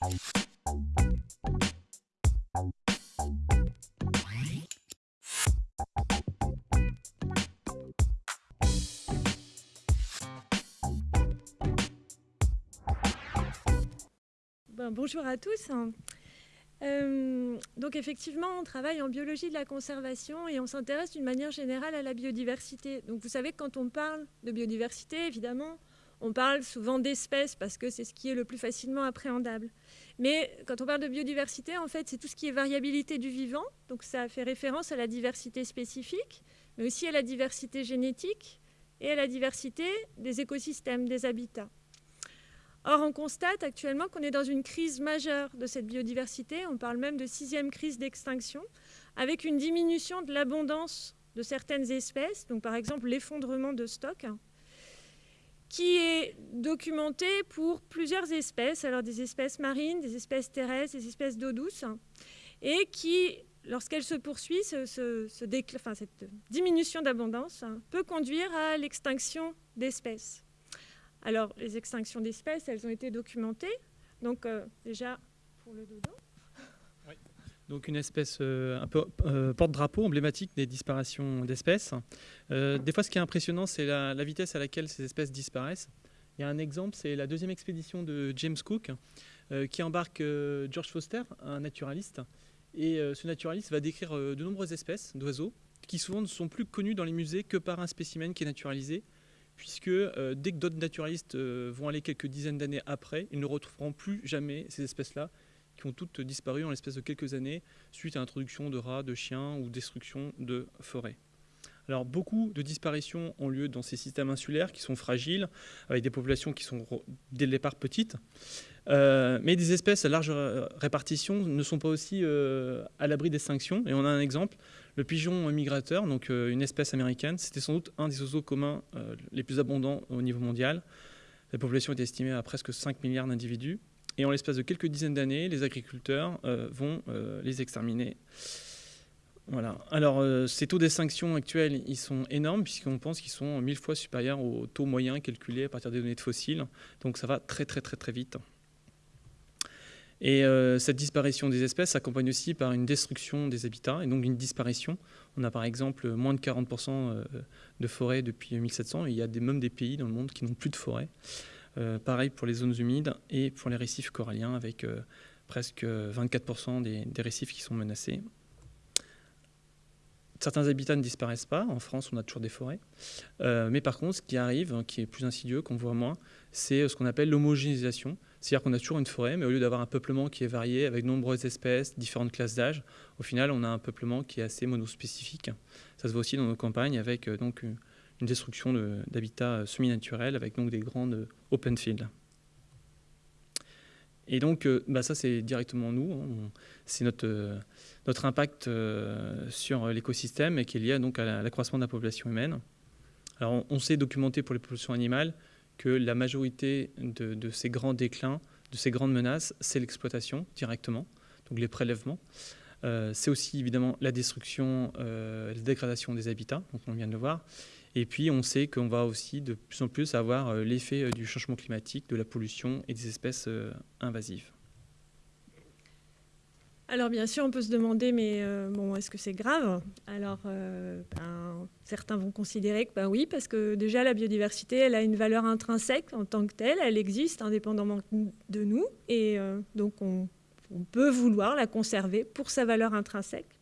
Ben, bonjour à tous. Euh, donc effectivement, on travaille en biologie de la conservation et on s'intéresse d'une manière générale à la biodiversité. Donc vous savez que quand on parle de biodiversité, évidemment, on parle souvent d'espèces parce que c'est ce qui est le plus facilement appréhendable. Mais quand on parle de biodiversité, en fait, c'est tout ce qui est variabilité du vivant. Donc ça fait référence à la diversité spécifique, mais aussi à la diversité génétique et à la diversité des écosystèmes, des habitats. Or, on constate actuellement qu'on est dans une crise majeure de cette biodiversité. On parle même de sixième crise d'extinction, avec une diminution de l'abondance de certaines espèces, donc par exemple l'effondrement de stocks, qui est documenté pour plusieurs espèces, alors des espèces marines, des espèces terrestres, des espèces d'eau douce, et qui, lorsqu'elle se poursuit, cette diminution d'abondance peut conduire à l'extinction d'espèces. Alors, les extinctions d'espèces, elles ont été documentées. Donc, euh, déjà, pour le dodo. Donc une espèce euh, un peu euh, porte-drapeau emblématique des disparitions d'espèces. des fois, ce qui est impressionnant, c'est la, vitesse à laquelle ces espèces disparaissent. Il y a un exemple, c'est la deuxième expédition de James Cook, qui embarque George Foster, un naturaliste. Et ce naturaliste va décrire de nombreuses espèces d'oiseaux, qui souvent ne sont plus connues dans les musées que par un spécimen qui est naturalisé, puisque euh, dès que d'autres naturalistes euh, vont aller quelques dizaines d'années après, ils ne retrouveront plus jamais ces espèces-là, qui ont toutes disparu en l'espace de quelques années, suite à l'introduction de rats, de chiens ou destruction de forêts. Alors beaucoup de disparitions ont lieu dans ces systèmes insulaires qui sont fragiles, avec des populations qui sont dès le départ petites. Euh, mais des espèces à large répartition ne sont pas aussi à l'abri d'extinction. Et on a un exemple, le pigeon migrateur, donc euh, une espèce américaine, c'était sans doute un des oiseaux communs euh, les plus abondants au niveau mondial. La population est estimée à presque 5 milliards d'individus. Et en l'espace de quelques dizaines d'années, les agriculteurs euh, vont les exterminer. Voilà. Alors, ces taux d'extinction actuels, ils sont énormes puisqu'on pense qu'ils sont mille fois supérieurs au taux moyen calculé à partir des données de fossiles. Donc, ça va très, très, très, très vite. Et euh, cette disparition des espèces s'accompagne aussi par une destruction des habitats et donc une disparition. On a par exemple moins de 40% euh, de forêts depuis 1700 et il y a même des pays dans le monde qui n'ont plus de forêts. Euh, pareil pour les zones humides et pour les récifs coralliens avec presque 24% des, des, récifs qui sont menacés. Certains habitats ne disparaissent pas. En France, on a toujours des forêts. mais par contre, ce qui arrive, qui est plus insidieux, qu'on voit moins, c'est ce qu'on appelle l'homogénéisation. C'est-à-dire qu'on a toujours une forêt, mais au lieu d'avoir un peuplement qui est varié avec nombreuses espèces, différentes classes d'âge, au final, on a un peuplement qui est assez monospécifique. Ça se voit aussi dans nos campagnes avec euh, donc, une destruction d'habitats euh, semi-naturels avec donc des grandes euh, open fields. Et donc, bah ça, c'est directement nous. Hein. C'est notre, impact sur l'écosystème et qui est lié donc à l'accroissement de la population humaine. Alors, on sait documenter pour les populations animales que la majorité de, ces grands déclins, de ces grandes menaces, c'est l'exploitation directement, donc les prélèvements. Euh, c'est aussi évidemment la destruction, euh, la dégradation des habitats, donc on vient de le voir. Et puis on sait qu'on va aussi de plus en plus avoir euh, l'effet du changement climatique, de la pollution et des espèces invasives. Alors bien sûr, on peut se demander, mais euh, bon, est-ce que c'est grave? Alors euh, ben, certains vont considérer que ben oui, parce que déjà la biodiversité, elle a une valeur intrinsèque en tant que telle, elle existe indépendamment de nous, et euh, donc on, peut vouloir la conserver pour sa valeur intrinsèque.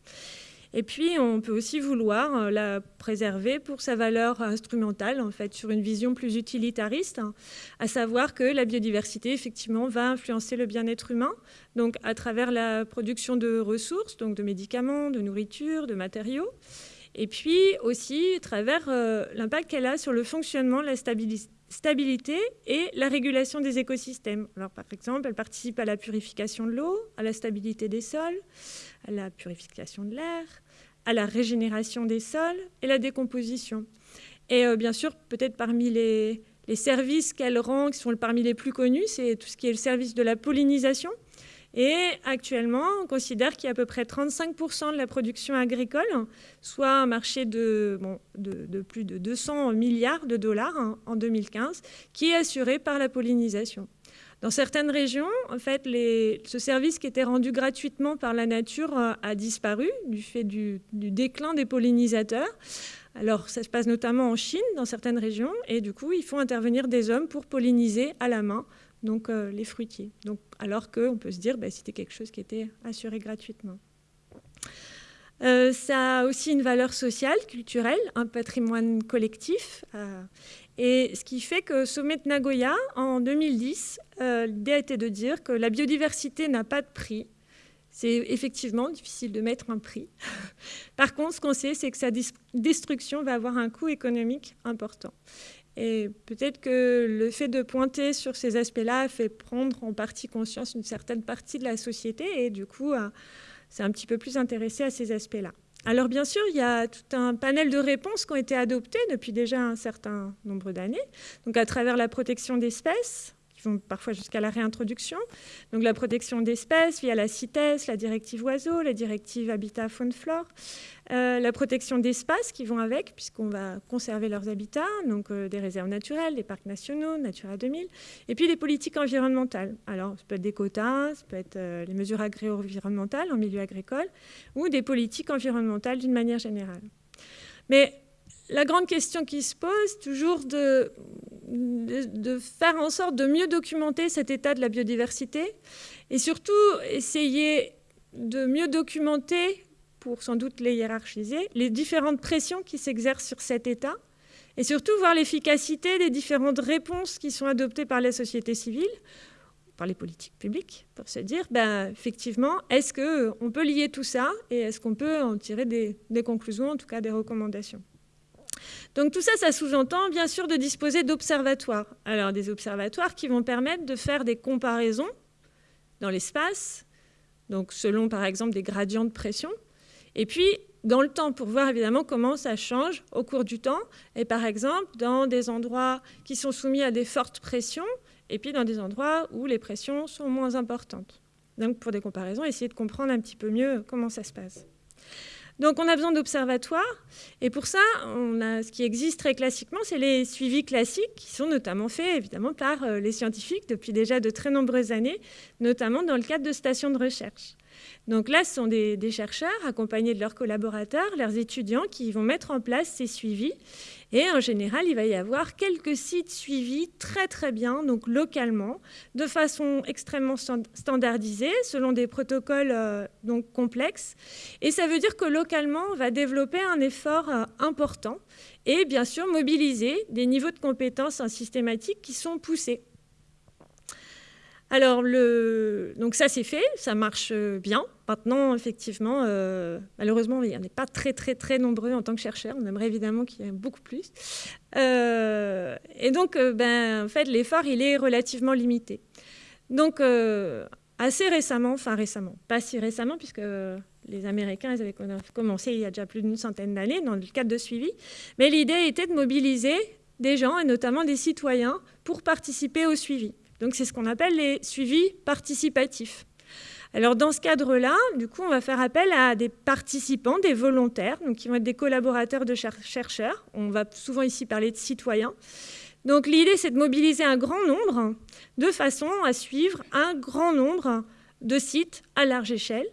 Et puis, on peut aussi vouloir euh, la préserver pour sa valeur instrumentale, en fait, sur une vision plus utilitariste, hein, à savoir que la biodiversité, effectivement, va influencer le bien-être humain, donc à travers la production de ressources, donc de médicaments, de nourriture, de matériaux, et puis aussi à travers euh, l'impact qu'elle a sur le fonctionnement, la stabilité et la régulation des écosystèmes. Alors, par exemple, elle participe à la purification de l'eau, à la stabilité des sols, à la purification de l'air, à la régénération des sols et la décomposition. Et euh, bien sûr, peut-être parmi les, services qu'elle rend, qui sont parmi les plus connus, c'est tout ce qui est le service de la pollinisation. Et actuellement, on considère qu'il y a à peu près 35% de la production agricole, soit un marché de, de, plus de 200 milliards de dollars en 2015, qui est assuré par la pollinisation. Dans certaines régions, en fait, ce service qui était rendu gratuitement par la nature euh, a disparu du fait du, déclin des pollinisateurs. Alors, ça se passe notamment en Chine, dans certaines régions, et du coup, il faut intervenir des hommes pour polliniser à la main donc, euh, les fruitiers. Donc, alors qu'on peut se dire, bah, c'était quelque chose qui était assuré gratuitement. Euh, ça a aussi une valeur sociale, culturelle, un patrimoine collectif. Et ce qui fait que Sommet de Nagoya, en 2010, euh, l'idée a été de dire que la biodiversité n'a pas de prix. C'est effectivement difficile de mettre un prix. Par contre, ce qu'on sait, c'est que sa destruction va avoir un coût économique important. Et peut-être que le fait de pointer sur ces aspects-là fait prendre en partie conscience une certaine partie de la société et du coup, c'est un petit peu plus intéressé à ces aspects-là. Alors bien sûr, il y a tout un panel de réponses qui ont été adoptées depuis déjà un certain nombre d'années, donc à travers la protection d'espèces, qui vont parfois jusqu'à la réintroduction. Donc la protection d'espèces via la CITES, la directive oiseaux, la directive habitat faune flore, euh, la protection d'espaces qui vont avec, puisqu'on va conserver leurs habitats, donc euh, des réserves naturelles, des parcs nationaux, Natura 2000, et puis des politiques environnementales. Alors ça peut être des quotas, ça peut être euh, les mesures agro-environnementales en milieu agricole, ou des politiques environnementales d'une manière générale. Mais la grande question qui se pose, toujours de de, faire en sorte de mieux documenter cet état de la biodiversité et surtout essayer de mieux documenter, pour sans doute les hiérarchiser, les différentes pressions qui s'exercent sur cet état et surtout voir l'efficacité des différentes réponses qui sont adoptées par la société civile, par les politiques publiques, pour se dire, ben, effectivement, est-ce qu'on peut lier tout ça et est-ce qu'on peut en tirer des conclusions, en tout cas des recommandations donc tout ça, ça sous-entend bien sûr de disposer d'observatoires. Alors des observatoires qui vont permettre de faire des comparaisons dans l'espace, donc selon par exemple des gradients de pression, et puis dans le temps pour voir évidemment comment ça change au cours du temps, et par exemple dans des endroits qui sont soumis à des fortes pressions, et puis dans des endroits où les pressions sont moins importantes. Donc pour des comparaisons, essayer de comprendre un petit peu mieux comment ça se passe. Donc on a besoin d'observatoires. Et pour ça, on a, ce qui existe très classiquement, c'est les suivis classiques, qui sont notamment faits évidemment par euh, les scientifiques depuis déjà de très nombreuses années, notamment dans le cadre de stations de recherche. Donc là, ce sont des, chercheurs accompagnés de leurs collaborateurs, leurs étudiants, qui vont mettre en place ces suivis. Et en général, il va y avoir quelques sites suivis très très bien, donc localement, de façon extrêmement standardisée, selon des protocoles euh, donc complexes. Et ça veut dire que localement, on va développer un effort euh, important et bien sûr mobiliser des niveaux de compétences en systématique qui sont poussés. Alors, donc ça c'est fait, ça marche euh, bien. Maintenant, effectivement, euh, malheureusement, il n'y en a pas très, très, très nombreux en tant que chercheurs. On aimerait évidemment qu'il y ait beaucoup plus. Euh, et donc, ben, en fait, l'effort, il est relativement limité. Donc, assez récemment, enfin récemment, pas si récemment, puisque les Américains avaient commencé il y a déjà plus d'une centaine d'années dans le cadre de suivi, mais l'idée était de mobiliser des gens, et notamment des citoyens, pour participer au suivi. Donc c'est ce qu'on appelle les suivis participatifs. Alors dans ce cadre-là, du coup, on va faire appel à des participants, des volontaires, donc qui vont être des collaborateurs de chercheurs. On va souvent ici parler de citoyens. Donc l'idée, c'est de mobiliser un grand nombre de façon à suivre un grand nombre de sites à large échelle,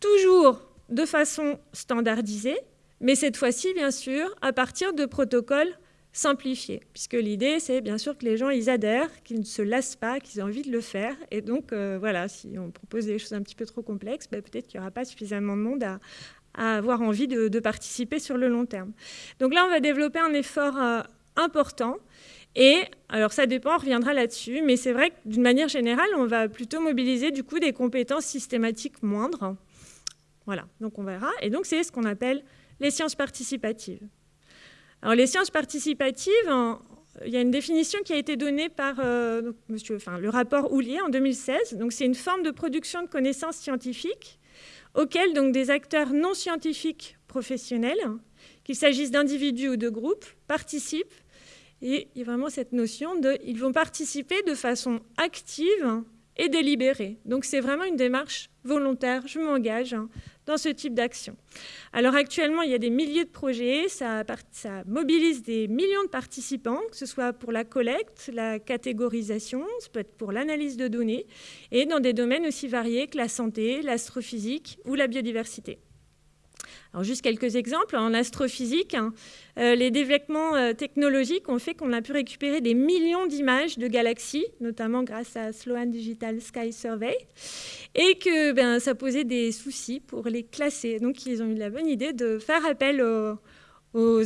toujours de façon standardisée, mais cette fois-ci, bien sûr, à partir de protocoles simplifier, puisque l'idée, c'est bien sûr que les gens, ils adhèrent, qu'ils ne se lassent pas, qu'ils aient envie de le faire. Et donc, euh, voilà, si on propose des choses un petit peu trop complexes, ben, peut-être qu'il n'y aura pas suffisamment de monde à, avoir envie de, participer sur le long terme. Donc là, on va développer un effort euh, important. Et alors ça dépend, on reviendra là-dessus, mais c'est vrai que d'une manière générale, on va plutôt mobiliser du coup des compétences systématiques moindres. Voilà, donc on verra. Et donc c'est ce qu'on appelle les sciences participatives. Alors, les sciences participatives, il y a une définition qui a été donnée par euh, monsieur, enfin, le rapport Houlier en 2016. Donc, c'est une forme de production de connaissances scientifiques auxquelles donc, des acteurs non scientifiques professionnels, qu'il s'agisse d'individus ou de groupes, participent. Et il y a vraiment cette notion de ils vont participer de façon active et délibérée. Donc, c'est vraiment une démarche volontaire. Je m'engage dans ce type d'action. Alors actuellement, il y a des milliers de projets, ça, mobilise des millions de participants, que ce soit pour la collecte, la catégorisation, ça peut être pour l'analyse de données, et dans des domaines aussi variés que la santé, l'astrophysique ou la biodiversité. Alors juste quelques exemples. En astrophysique, hein, euh, les développements euh, technologiques ont fait qu'on a pu récupérer des millions d'images de galaxies, notamment grâce à Sloan Digital Sky Survey, et que ben, ça posait des soucis pour les classer. Donc ils ont eu la bonne idée de faire appel aux,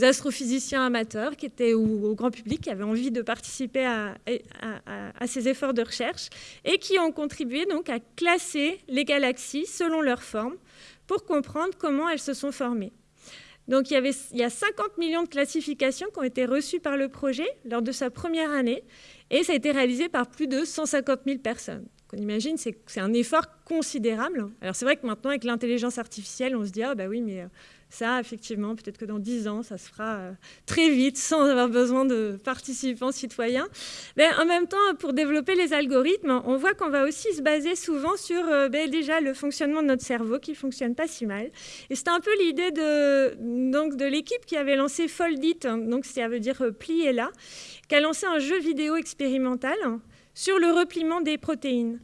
astrophysiciens amateurs qui étaient, ou au grand public qui avaient envie de participer à, ces efforts de recherche et qui ont contribué donc à classer les galaxies selon leur forme pour comprendre comment elles se sont formées. Donc il y, avait, il y a 50 millions de classifications qui ont été reçues par le projet lors de sa première année et ça a été réalisé par plus de 150 000 personnes. on imagine, c'est un effort considérable. Alors c'est vrai que maintenant avec l'intelligence artificielle, on se dit ah bah oui mais euh, ça, effectivement, peut-être que dans 10 ans, ça se fera euh, très vite sans avoir besoin de participants citoyens. Mais en même temps, pour développer les algorithmes, on voit qu'on va aussi se baser souvent sur euh, ben, déjà le fonctionnement de notre cerveau qui fonctionne pas si mal. Et c'était un peu l'idée de, de l'équipe qui avait lancé Foldit, hein, donc ça veut dire euh, plier là, qui a lancé un jeu vidéo expérimental sur le repliement des protéines.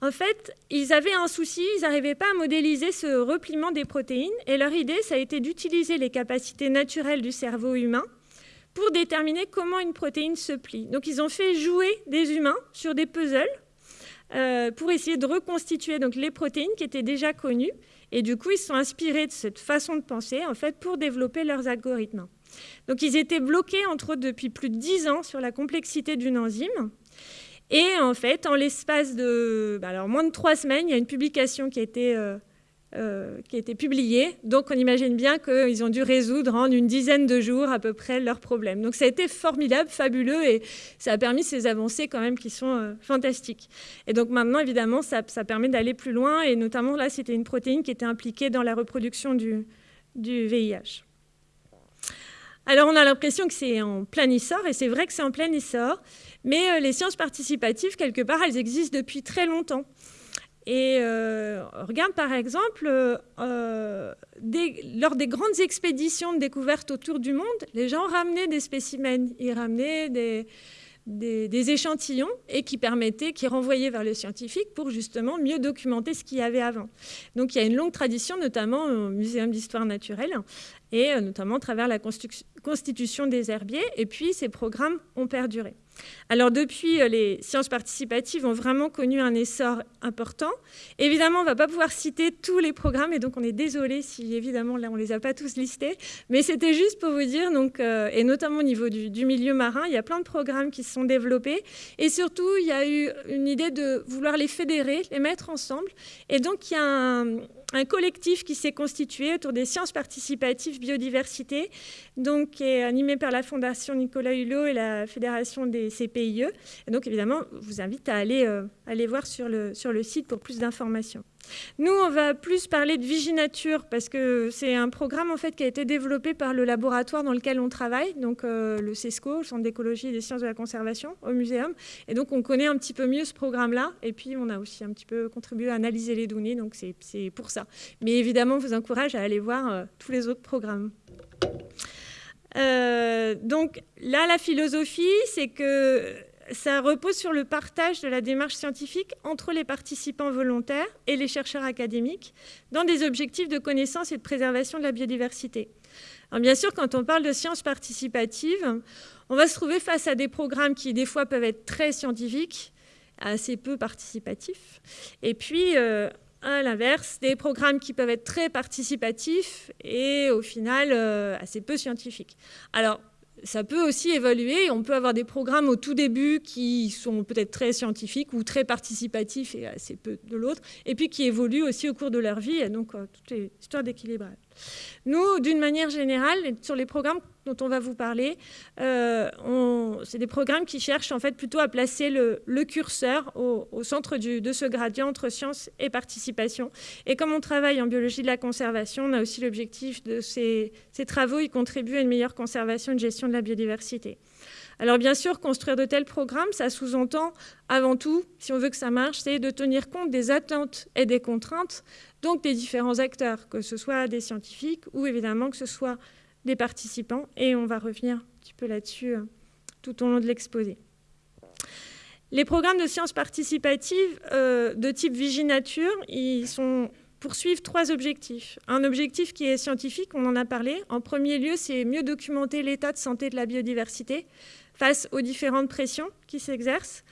En fait, ils avaient un souci, ils n'arrivaient pas à modéliser ce repliement des protéines, et leur idée, ça a été d'utiliser les capacités naturelles du cerveau humain pour déterminer comment une protéine se plie. Donc ils ont fait jouer des humains sur des puzzles euh, pour essayer de reconstituer donc, les protéines qui étaient déjà connues, et du coup ils se sont inspirés de cette façon de penser en fait, pour développer leurs algorithmes. Donc ils étaient bloqués entre eux depuis plus de 10 ans sur la complexité d'une enzyme, et en fait, en l'espace de bah, alors, moins de trois semaines, il y a une publication qui a été, euh, euh, qui a été publiée. Donc on imagine bien qu'ils ont dû résoudre en une dizaine de jours à peu près leurs problèmes. Donc ça a été formidable, fabuleux, et ça a permis ces avancées quand même qui sont euh, fantastiques. Et donc maintenant, évidemment, ça, ça permet d'aller plus loin, et notamment là, c'était une protéine qui était impliquée dans la reproduction du, du VIH. Alors on a l'impression que c'est en plein essor, et c'est vrai que c'est en plein essor, mais euh, les sciences participatives, quelque part, elles existent depuis très longtemps. Et euh, regarde par exemple, euh, lors des grandes expéditions de découverte autour du monde, les gens ramenaient des spécimens, ils ramenaient des, des, échantillons et qui permettaient, qui renvoyaient vers le scientifique pour justement mieux documenter ce qu'il y avait avant. Donc il y a une longue tradition, notamment au Muséum d'histoire naturelle, et euh, notamment à travers la constitution des herbiers, et puis ces programmes ont perduré. Alors depuis, euh, les sciences participatives ont vraiment connu un essor important. Évidemment, on ne va pas pouvoir citer tous les programmes, et donc on est désolé si évidemment là on ne les a pas tous listés, mais c'était juste pour vous dire, donc, euh, et notamment au niveau du, du, milieu marin, il y a plein de programmes qui se sont développés, et surtout il y a eu une idée de vouloir les fédérer, les mettre ensemble, et donc il y a un, un collectif qui s'est constitué autour des sciences participatives biodiversité, donc est animé par la Fondation Nicolas Hulot et la Fédération des CPIE. Et donc évidemment, je vous invite à aller, euh, aller voir sur le, sur le site pour plus d'informations. Nous, on va plus parler de Viginature parce que c'est un programme en fait qui a été développé par le laboratoire dans lequel on travaille, donc euh, le CESCO, le Centre d'écologie et des sciences de la conservation au muséum. Et donc on connaît un petit peu mieux ce programme-là. Et puis on a aussi un petit peu contribué à analyser les données, donc c'est pour ça. Mais évidemment, on vous encourage à aller voir euh, tous les autres programmes. Euh, donc là, la philosophie, c'est que ça repose sur le partage de la démarche scientifique entre les participants volontaires et les chercheurs académiques dans des objectifs de connaissance et de préservation de la biodiversité. bien sûr, quand on parle de sciences participatives, on va se trouver face à des programmes qui, des fois, peuvent être très scientifiques, assez peu participatifs, et puis, euh, à l'inverse, des programmes qui peuvent être très participatifs et, au final, euh, assez peu scientifiques. Alors, ça peut aussi évoluer. On peut avoir des programmes au tout début qui sont peut-être très scientifiques ou très participatifs et assez peu de l'autre, et puis qui évoluent aussi au cours de leur vie. Et donc, euh, toutes les histoires d'équilibrage. Nous, d'une manière générale, sur les programmes dont on va vous parler, euh, c'est des programmes qui cherchent en fait plutôt à placer le, curseur au, centre de ce gradient entre science et participation. Et comme on travaille en biologie de la conservation, on a aussi l'objectif de ces, travaux, ils contribuent à une meilleure conservation et gestion de la biodiversité. Alors bien sûr, construire de tels programmes, ça sous-entend avant tout, si on veut que ça marche, c'est de tenir compte des attentes et des contraintes, donc des différents acteurs, que ce soit des scientifiques ou évidemment que ce soit des participants. Et on va revenir un petit peu là-dessus euh, tout au long de l'exposé. Les programmes de sciences participatives euh, de type Viginature, ils poursuivent trois objectifs. Un objectif qui est scientifique, on en a parlé. En premier lieu, c'est mieux documenter l'état de santé de la biodiversité face aux différentes pressions qui s'exercent.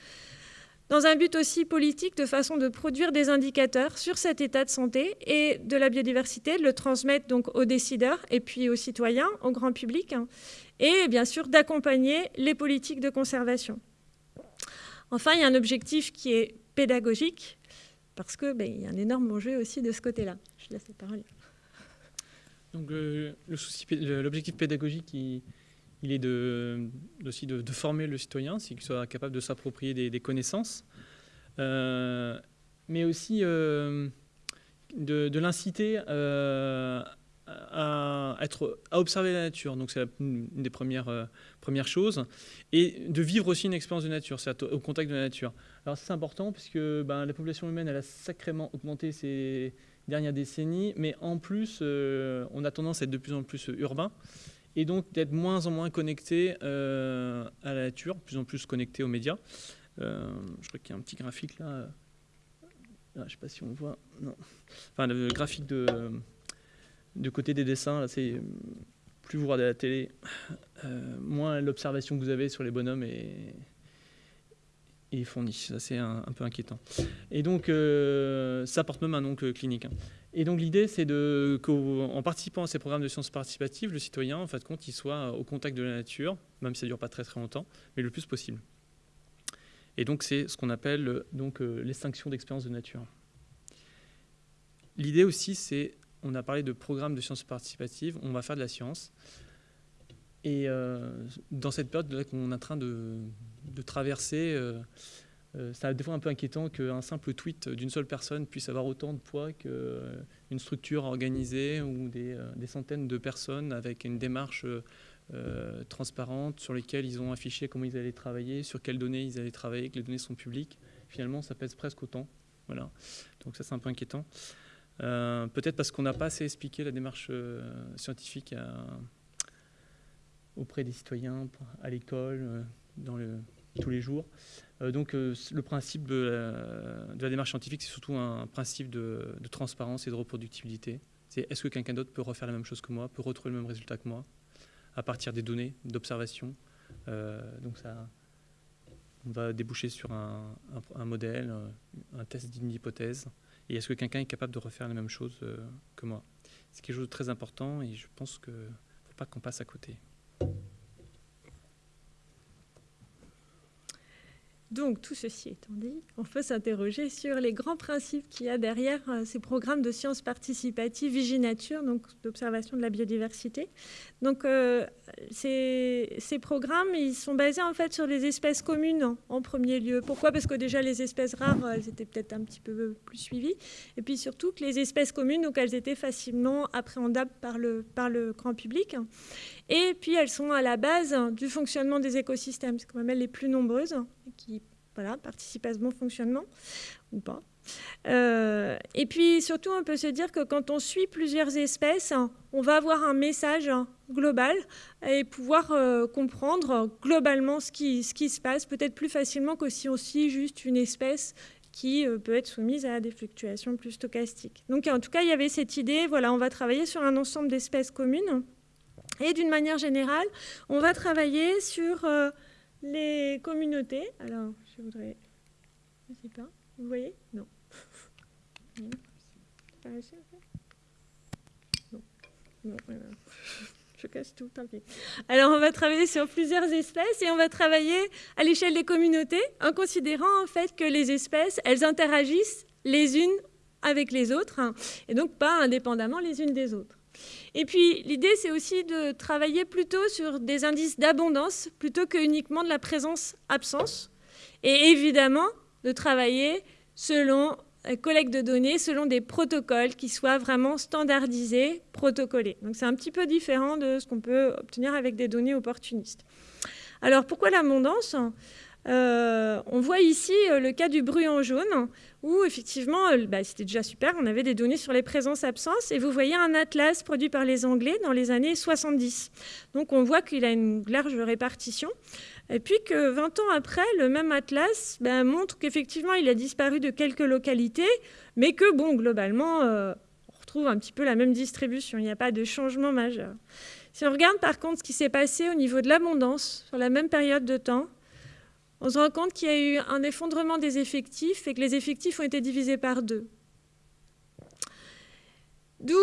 Dans un but aussi politique, de façon de produire des indicateurs sur cet état de santé et de la biodiversité, de le transmettre donc aux décideurs et puis aux citoyens, au grand public, hein, et bien sûr d'accompagner les politiques de conservation. Enfin, il y a un objectif qui est pédagogique, parce qu'il ben, y a un énorme enjeu aussi de ce côté-là. Je laisse la parole. Donc, l'objectif pédagogique, il, est de, aussi de, former le citoyen, qu'il soit capable de s'approprier des, connaissances, euh, mais aussi euh, de, l'inciter euh, à, observer la nature. Donc c'est une des premières, choses. Et de vivre aussi une expérience de nature, c'est au contact de la nature. Alors c'est important puisque ben, la population humaine a sacrément augmenté ces dernières décennies, mais en plus on a tendance à être de plus en plus urbain et donc d'être moins en moins connecté euh, à la nature, plus en plus connecté aux médias. je crois qu'il y a un petit graphique là. je ne sais pas si on voit. Enfin, le graphique de côté des dessins, là, c'est plus vous regardez la télé, euh, moins l'observation que vous avez sur les bonhommes est, est fournie. Ça, c'est un, peu inquiétant. Et donc, euh, ça porte même un nom clinique. Hein. Et donc, l'idée, c'est qu'en participant à ces programmes de sciences participatives, le citoyen, en fait, compte, il soit au contact de la nature, même si ça ne dure pas très très longtemps, mais le plus possible. Et donc, c'est ce qu'on appelle donc euh, l'extinction d'expérience de nature. L'idée aussi, c'est on a parlé de programme de sciences participatives, on va faire de la science. Et euh, dans cette période qu'on est en train de, traverser, euh, euh, c'est des fois un peu inquiétant qu'un simple tweet d'une seule personne puisse avoir autant de poids qu'une structure organisée ou des, centaines de personnes avec une démarche transparente sur lesquelles ils ont affiché comment ils allaient travailler, sur quelles données ils allaient travailler, que les données sont publiques. Finalement, ça pèse presque autant. Voilà. Donc ça, c'est un peu inquiétant. Euh, peut-être parce qu'on n'a pas assez expliqué la démarche euh, scientifique auprès des citoyens, à l'école, euh, dans tous les jours. donc le principe de la, démarche scientifique, c'est surtout un principe de, transparence et de reproductibilité. C'est est-ce que quelqu'un d'autre peut refaire la même chose que moi, peut retrouver le même résultat que moi, à partir des données d'observation. donc ça, on va déboucher sur un, un modèle, un test d'une hypothèse. Et est-ce que quelqu'un est capable de refaire la même chose euh, que moi? C'est quelque chose de très important et je pense qu'il ne faut pas qu'on passe à côté. Donc, tout ceci étant dit, on peut s'interroger sur les grands principes qu'il y a derrière euh, ces programmes de sciences participatives Viginature, donc d'observation de la biodiversité. Donc, euh, ces, programmes, ils sont basés en fait sur les espèces communes en, premier lieu. Pourquoi? Parce que déjà, les espèces rares, elles étaient peut-être un petit peu plus suivies. Et puis surtout que les espèces communes, donc elles étaient facilement appréhendables par le, par le grand public. Et puis, elles sont à la base du fonctionnement des écosystèmes. C'est quand même elles les plus nombreuses qui voilà, participent à ce bon fonctionnement, ou pas. Euh, et puis, surtout, on peut se dire que quand on suit plusieurs espèces, on va avoir un message global et pouvoir euh, comprendre globalement ce qui, ce qui se passe, peut-être plus facilement que si on suit juste une espèce qui euh, peut être soumise à des fluctuations plus stochastiques. Donc, en tout cas, il y avait cette idée, voilà, on va travailler sur un ensemble d'espèces communes et d'une manière générale, on va travailler sur les communautés. Alors, je voudrais... Je sais pas. Vous voyez? Non. Non. Je casse tout, tant pis. Alors, on va travailler sur plusieurs espèces et on va travailler à l'échelle des communautés en considérant en fait que les espèces, elles interagissent les unes avec les autres hein, et donc pas indépendamment les unes des autres. Et puis l'idée, c'est aussi de travailler plutôt sur des indices d'abondance plutôt que uniquement de la présence-absence. Et évidemment, de travailler selon euh, collecte de données selon des protocoles qui soient vraiment standardisés, protocolés. Donc c'est un petit peu différent de ce qu'on peut obtenir avec des données opportunistes. Alors pourquoi l'abondance? Euh, on voit ici euh, le cas du en jaune, où effectivement, euh, bah, c'était déjà super, on avait des données sur les présences-absences, et vous voyez un atlas produit par les Anglais dans les années 70. Donc on voit qu'il a une large répartition, et puis que 20 ans après, le même atlas bah, montre qu'effectivement, il a disparu de quelques localités, mais que, bon, globalement, on retrouve un petit peu la même distribution, il n'y a pas de changement majeur. Si on regarde par contre ce qui s'est passé au niveau de l'abondance sur la même période de temps, on se rend compte qu'il y a eu un effondrement des effectifs et que les effectifs ont été divisés par deux. D'où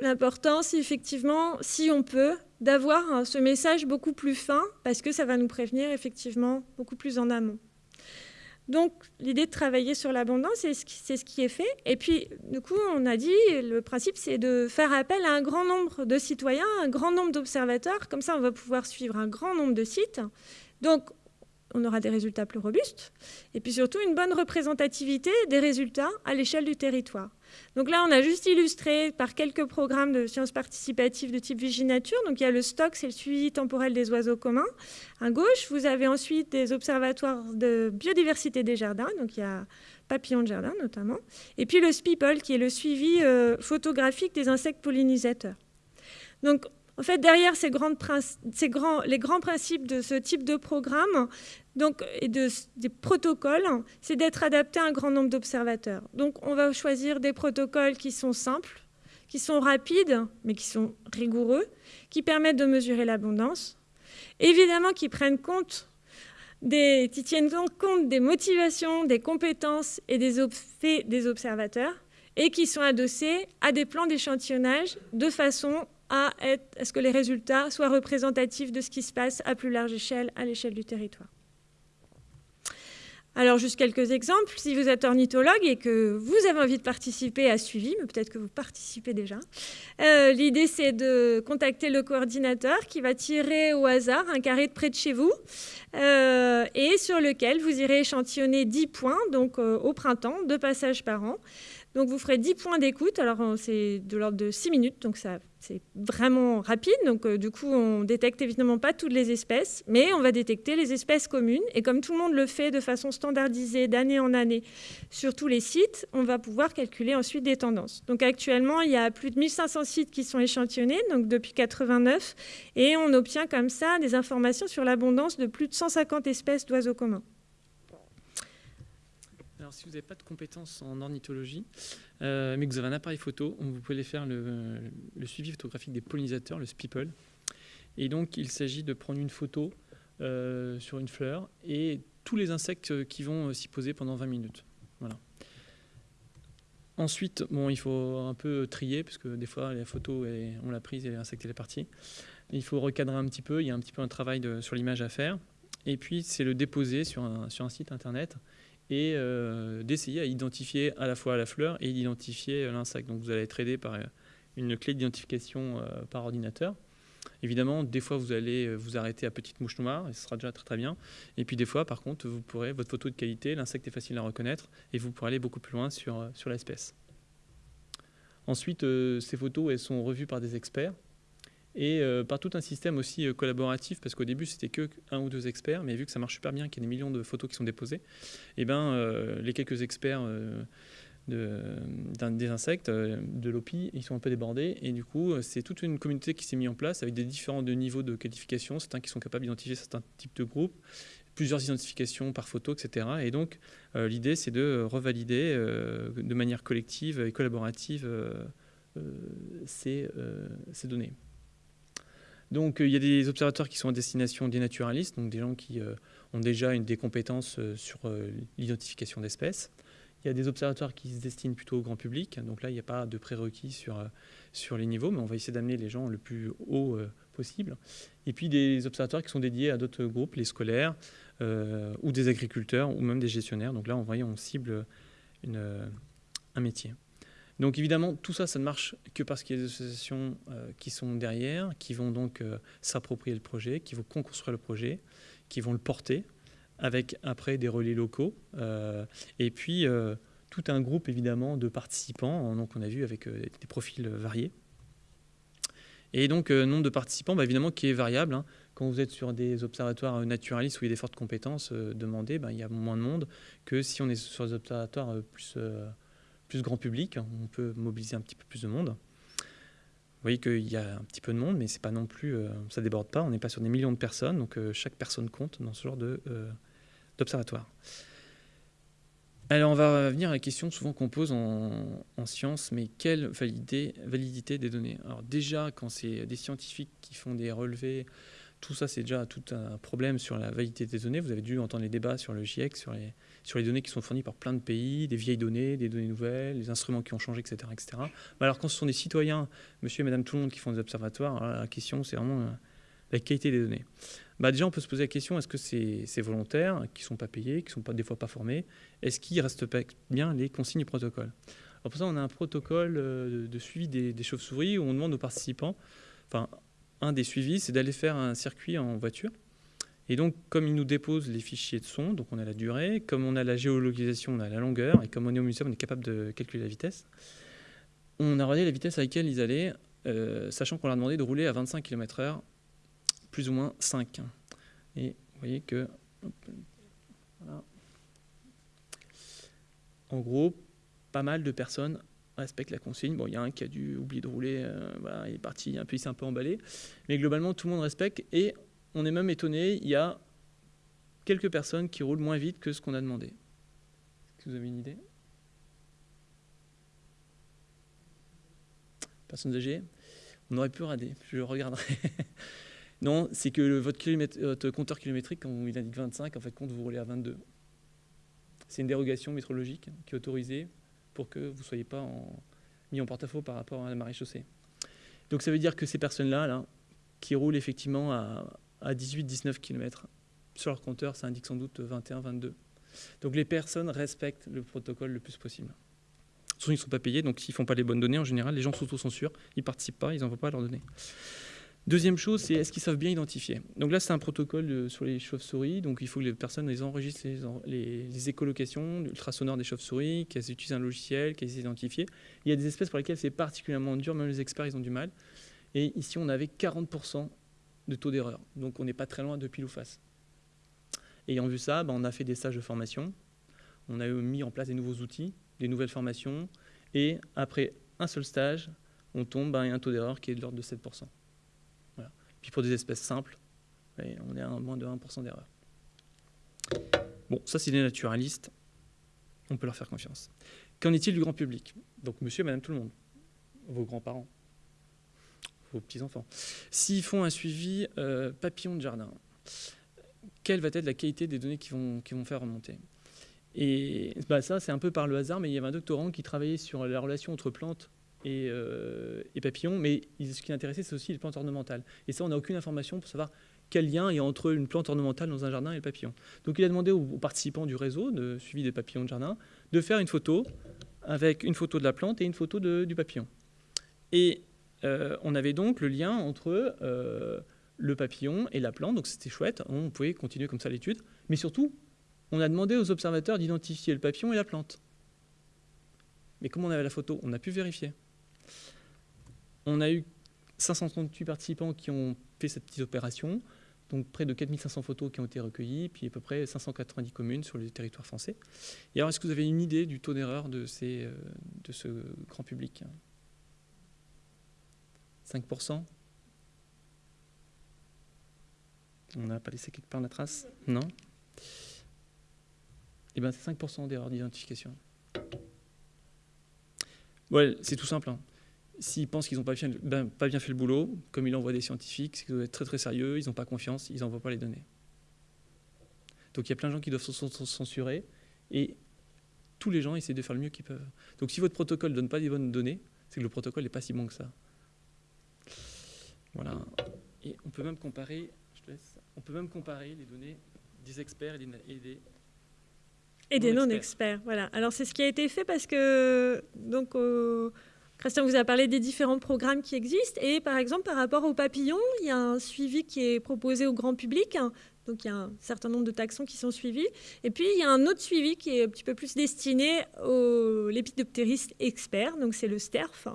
l'importance, effectivement, si on peut, d'avoir ce message beaucoup plus fin, parce que ça va nous prévenir, effectivement, beaucoup plus en amont. Donc, l'idée de travailler sur l'abondance, c'est ce, qui est fait. Et puis, du coup, on a dit, le principe, c'est de faire appel à un grand nombre de citoyens, un grand nombre d'observateurs. Comme ça, on va pouvoir suivre un grand nombre de sites. Donc, on aura des résultats plus robustes, et puis surtout une bonne représentativité des résultats à l'échelle du territoire. Donc là, on a juste illustré par quelques programmes de sciences participatives de type Viginature. Donc il y a le stock, c'est le suivi temporel des oiseaux communs. À gauche, vous avez ensuite des observatoires de biodiversité des jardins, donc il y a papillons de jardin notamment. Et puis le SPIPOL, qui est le suivi euh, photographique des insectes pollinisateurs. Donc en fait, derrière ces, grands, les grands principes de ce type de programme et de, des protocoles, c'est d'être adapté à un grand nombre d'observateurs. Donc, on va choisir des protocoles qui sont simples, qui sont rapides, mais qui sont rigoureux, qui permettent de mesurer l'abondance. Évidemment, qui prennent compte des, qui tiennent compte des motivations, des compétences et des faits des observateurs, et qui sont adossés à des plans d'échantillonnage de façon à, ce que les résultats soient représentatifs de ce qui se passe à plus large échelle, à l'échelle du territoire? Alors, juste quelques exemples. Si vous êtes ornithologue et que vous avez envie de participer à suivi, mais peut-être que vous participez déjà, euh, l'idée c'est de contacter le coordinateur qui va tirer au hasard un carré de près de chez vous euh, et sur lequel vous irez échantillonner 10 points, donc euh, au printemps, deux passages par an. Donc vous ferez 10 points d'écoute, alors c'est de l'ordre de 6 minutes, donc ça c'est vraiment rapide. Donc euh, du coup on détecte évidemment pas toutes les espèces, mais on va détecter les espèces communes. Et comme tout le monde le fait de façon standardisée d'année en année sur tous les sites, on va pouvoir calculer ensuite des tendances. Donc actuellement il y a plus de 1500 sites qui sont échantillonnés, donc depuis 89, et on obtient comme ça des informations sur l'abondance de plus de 150 espèces d'oiseaux communs si vous n'avez pas de compétences en ornithologie, euh, mais que vous avez un appareil photo, vous pouvez faire le, suivi photographique des pollinisateurs, le SPIPOL. Et donc, il s'agit de prendre une photo euh, sur une fleur et tous les insectes qui vont euh, s'y poser pendant 20 minutes. Voilà. Ensuite, bon, il faut un peu trier, parce que des fois, la photo, on l'a prise et l'insecte est parti. Il faut recadrer un petit peu, il y a un petit peu un travail sur l'image à faire. Et puis, c'est le déposer sur un site internet et euh, d'essayer à identifier à la fois la fleur et d'identifier l'insecte. Donc vous allez être aidé par une clé d'identification euh, par ordinateur. Évidemment, des fois, vous allez euh, vous arrêter à petite mouche noire, et ce sera déjà très très bien. Et puis des fois, par contre, vous pourrez, votre photo de qualité, l'insecte est facile à reconnaître, et vous pourrez aller beaucoup plus loin sur, sur l'espèce. Ensuite, ces photos, sont revues par des experts et euh, par tout un système aussi euh, collaboratif, parce qu'au début c'était que un ou deux experts, mais vu que ça marche super bien, qu'il y a des millions de photos qui sont déposées, eh ben, euh, les quelques experts de, des insectes, de l'OPI, ils sont un peu débordés, et du coup c'est toute une communauté qui s'est mise en place avec des différents niveaux de qualification, certains qui sont capables d'identifier certains types de groupes, plusieurs identifications par photo, etc. Et donc l'idée c'est de revalider de manière collective et collaborative ces données. Donc euh, il y a des observateurs qui sont à destination des naturalistes, donc des gens qui euh, ont déjà une, des compétences euh, sur l'identification d'espèces. Il y a des observateurs qui se destinent plutôt au grand public, donc là il n'y a pas de prérequis sur, sur les niveaux, mais on va essayer d'amener les gens le plus haut possible. Et puis des observateurs qui sont dédiés à d'autres groupes, les scolaires, ou des agriculteurs, ou même des gestionnaires. Donc là on, voit, on cible un métier. Donc évidemment, tout ça, ça ne marche que parce qu'il y a des associations euh, qui sont derrière, qui vont donc euh, s'approprier le projet, qui vont construire le projet, qui vont le porter, avec après des relais locaux, euh, et puis tout un groupe évidemment de participants, donc on a vu avec des profils variés. Et donc nombre de participants, bah, évidemment, qui est variable. Hein. quand vous êtes sur des observatoires naturalistes où il y a des fortes compétences demandées, ben, il y a moins de monde que si on est sur des observatoires plus, grand public, on peut mobiliser un petit peu plus de monde. Vous voyez qu'il y a un petit peu de monde, mais c'est pas non plus, ça déborde pas. On n'est pas sur des millions de personnes, donc chaque personne compte dans ce genre d'observatoire. Alors on va venir à la question souvent qu'on pose en, science, mais quelle validité des données? Alors déjà, quand c'est des scientifiques qui font des relevés, tout ça c'est déjà tout un problème sur la validité des données. Vous avez dû entendre les débats sur le GIEC, sur les, sur les données qui sont fournies par plein de pays, des vieilles données, des données nouvelles, les instruments qui ont changé, etc. etc. alors quand ce sont des citoyens, monsieur et madame tout le monde qui font des observatoires, la question c'est vraiment la qualité des données. Bah déjà, on peut se poser la question, est-ce que c'est volontaire, qui ne sont pas payés, qui ne sont pas, des fois pas formés Est-ce qu'ils respectent bien les consignes du protocole Alors Pour ça, on a un protocole euh, de suivi des, chauves-souris où on demande aux participants, enfin, un des suivis, c'est d'aller faire un circuit en voiture. Et donc, comme ils nous déposent les fichiers de son, donc on a la durée, comme on a la géolocalisation, on a la longueur, et comme on est au muséum, on est capable de calculer la vitesse, on a regardé la vitesse à laquelle ils allaient, euh, sachant qu'on leur a demandé de rouler à 25 km/h plus ou moins 5. Et vous voyez que... En gros, pas mal de personnes respectent la consigne. Bon, il y a un qui a dû oublier de rouler, euh, voilà, il est parti, un peu, il s'est un peu emballé. Mais globalement, tout le monde respecte. Et on est même étonné, il y a quelques personnes qui roulent moins vite que ce qu'on a demandé. Est-ce que vous avez une idée? Personnes âgées On aurait pu rader, je regarderai. Non, c'est que votre, compteur kilométrique, quand il indique 25, en fait, compte vous roulez à 22. C'est une dérogation métrologique qui est autorisée pour que vous ne soyez pas mis en porte-à-faux par rapport à la marée chaussée. Donc ça veut dire que ces personnes-là, là, qui roulent effectivement à, 18-19 km, sur leur compteur, ça indique sans doute 21-22. Donc les personnes respectent le protocole le plus possible. Souvent, ils ne sont pas payés, donc s'ils ne font pas les bonnes données, en général, les gens s'auto-censurent, ils ne participent pas, ils n'envoient pas leurs données. Deuxième chose, c'est est-ce qu'ils savent bien identifier? Donc là, c'est un protocole euh, sur les chauves-souris, donc il faut que les personnes les enregistrent les, écholocations, l'ultrasonore des chauves-souris, qu'elles utilisent un logiciel, qu'elles les identifient. Il y a des espèces pour lesquelles c'est particulièrement dur, même les experts, ils ont du mal. Et ici, on avait 40% de taux d'erreur, donc on n'est pas très loin de pile ou face. Ayant vu ça, ben, on a fait des stages de formation, on a mis en place des nouveaux outils, des nouvelles formations, et après un seul stage, on tombe à un taux d'erreur qui est de l'ordre de 7%. Puis pour des espèces simples, on est à moins de 1% d'erreur. Bon, ça c'est des naturalistes, on peut leur faire confiance. Qu'en est-il du grand public? Donc monsieur madame tout le monde, vos grands-parents, vos petits-enfants. S'ils font un suivi euh, papillon de jardin, quelle va être la qualité des données qu'ils vont, vont faire remonter? Et bah, ça, c'est un peu par le hasard, mais il y avait un doctorant qui travaillait sur la relation entre plantes euh, et, papillons, mais ce qui l'intéressait, c'est aussi les plantes ornementales. Et ça, on n'a aucune information pour savoir quel lien il y a entre une plante ornementale dans un jardin et le papillon. Donc il a demandé aux, participants du réseau de suivi des papillons de jardin de faire une photo avec une photo de la plante et une photo du papillon. Euh, on avait donc le lien entre euh, le papillon et la plante, donc c'était chouette, on pouvait continuer comme ça l'étude, mais surtout, on a demandé aux observateurs d'identifier le papillon et la plante. Mais comme on avait la photo, on a pu vérifier. On a eu 538 participants qui ont fait cette petite opération, donc près de 4500 photos qui ont été recueillies, puis à peu près 590 communes sur le territoire français. Et alors, est-ce que vous avez une idée du taux d'erreur de, euh, de ce grand public? 5% On n'a pas laissé quelque part la trace Non? Eh bien, c'est 5% d'erreur d'identification. Ouais, c'est tout simple. Hein. S'ils pensent qu'ils n'ont pas, ben, pas, bien fait le boulot, comme ils l'envoient des scientifiques, c'est qu'ils doivent être très très sérieux, ils n'ont pas confiance, ils n'envoient pas les données. Donc il y a plein de gens qui doivent se censurer et tous les gens essaient de faire le mieux qu'ils peuvent. Donc si votre protocole ne donne pas des bonnes données, c'est que le protocole n'est pas si bon que ça. Voilà. Et on peut même comparer, je laisse, on peut même comparer les données des experts et des, et des non-experts. Voilà. Alors c'est ce qui a été fait parce que donc Christian vous a parlé des différents programmes qui existent. Et par exemple, par rapport aux papillons, il y a un suivi qui est proposé au grand public. Donc il y a un certain nombre de taxons qui sont suivis. Et puis il y a un autre suivi qui est un petit peu plus destiné aux lépidoptéristes experts, donc c'est le STERF.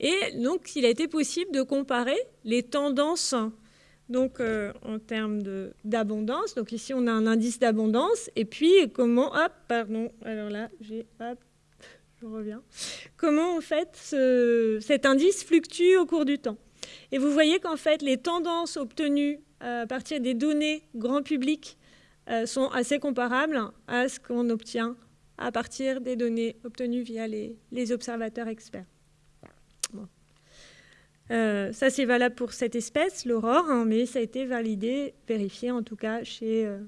Et donc il a été possible de comparer les tendances donc en termes d'abondance. Donc ici, on a un indice d'abondance. Et puis, comment... Hop, pardon. Alors là, j'ai... Hop, je reviens. Comment, en fait, cet indice fluctue au cours du temps? Et vous voyez qu'en fait, les tendances obtenues à partir des données grand public sont assez comparables à ce qu'on obtient à partir des données obtenues via les, observateurs experts. Euh, ça, c'est valable pour cette espèce, l'aurore, hein, mais ça a été validé, vérifié en tout cas chez, euh,